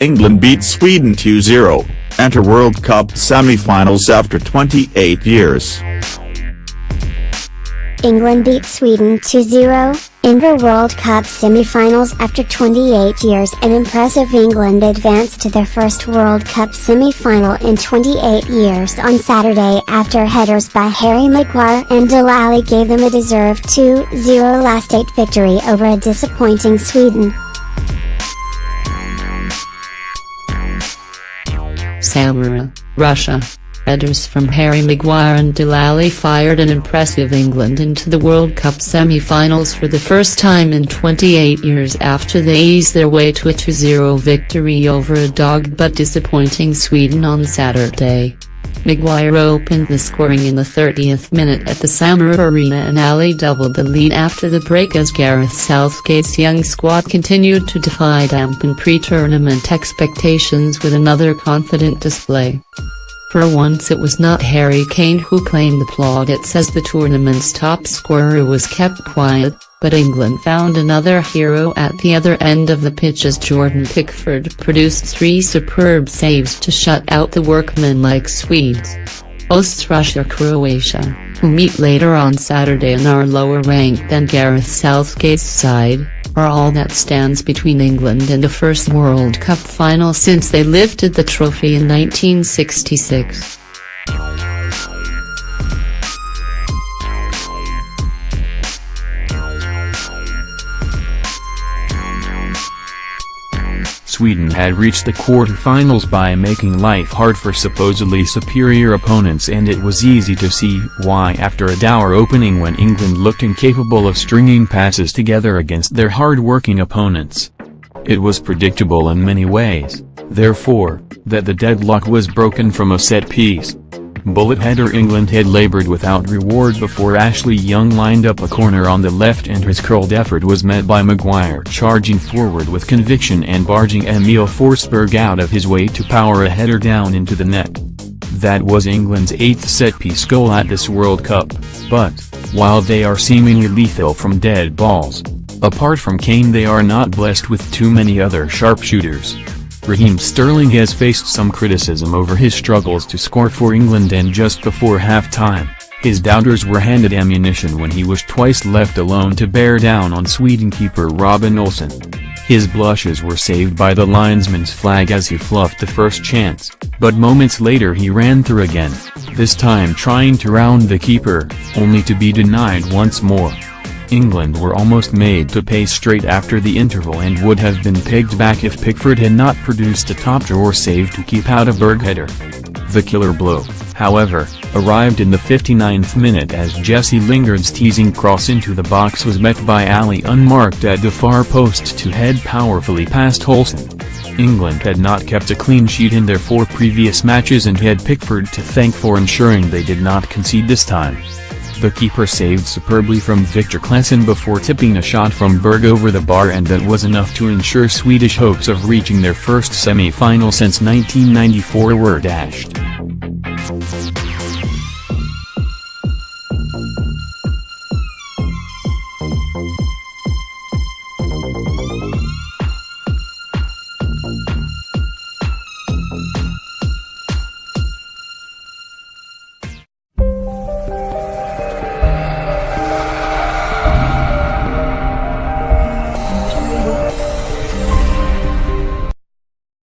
England beat Sweden 2-0, enter World Cup semi-finals after 28 years. England beat Sweden 2-0, enter World Cup semi-finals after 28 years An impressive England advanced to their first World Cup semi-final in 28 years on Saturday after headers by Harry Maguire and Dele Alli gave them a deserved 2-0 last-eight victory over a disappointing Sweden. Samara, Russia. Headers from Harry Maguire and Dele Alli fired an impressive England into the World Cup semi-finals for the first time in 28 years after they eased their way to a 2-0 victory over a dogged but disappointing Sweden on Saturday. Maguire opened the scoring in the 30th minute at the Samara Arena and Alli doubled the lead after the break as Gareth Southgate's young squad continued to defy dampen pre-tournament expectations with another confident display. For once it was not Harry Kane who claimed the plaudits as the tournament's top scorer was kept quiet, but England found another hero at the other end of the pitch as Jordan Pickford produced three superb saves to shut out the workmen-like Swedes. Hosts Russia-Croatia, who meet later on Saturday and are lower ranked than Gareth Southgate's side, are all that stands between England and a first World Cup final since they lifted the trophy in 1966. Sweden had reached the quarter-finals by making life hard for supposedly superior opponents and it was easy to see why after a dour opening when England looked incapable of stringing passes together against their hard-working opponents. It was predictable in many ways, therefore, that the deadlock was broken from a set piece. Bullet header England had laboured without reward before Ashley Young lined up a corner on the left and his curled effort was met by Maguire charging forward with conviction and barging Emil Forsberg out of his way to power a header down into the net. That was England's eighth set-piece goal at this World Cup, but, while they are seemingly lethal from dead balls, apart from Kane they are not blessed with too many other sharpshooters. Raheem Sterling has faced some criticism over his struggles to score for England and just before half-time, his doubters were handed ammunition when he was twice left alone to bear down on Sweden keeper Robin Olsen. His blushes were saved by the linesman's flag as he fluffed the first chance, but moments later he ran through again, this time trying to round the keeper, only to be denied once more. England were almost made to pay straight after the interval and would have been pegged back if Pickford had not produced a top-drawer save to keep out a Berg header. The killer blow, however, arrived in the 59th minute as Jesse Lingard's teasing cross into the box was met by Alli unmarked at the far post to head powerfully past Olsen. England had not kept a clean sheet in their four previous matches and had Pickford to thank for ensuring they did not concede this time. The keeper saved superbly from Viktor Claesson before tipping a shot from Berg over the bar and that was enough to ensure Swedish hopes of reaching their first semi-final since 1994 were dashed.